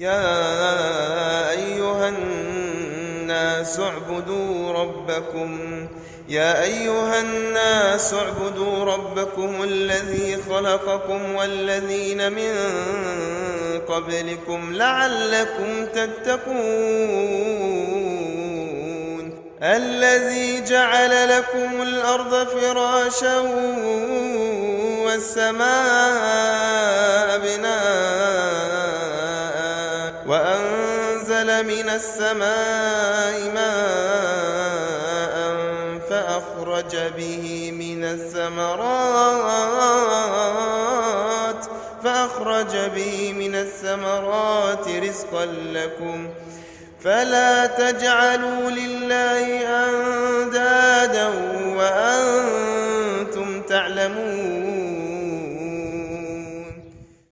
يا أيها الناس اعبدوا ربكم يا أيها الناس اعبدوا ربكم الذي خلقكم والذين من قبلكم لعلكم تتقون. الذي جعل لكم الأرض فراشا والسماء وأنزل من السماء ماء فأخرج به من الثمرات فأخرج به من الثمرات رزقا لكم فلا تجعلوا لله أندادا وأنتم تعلمون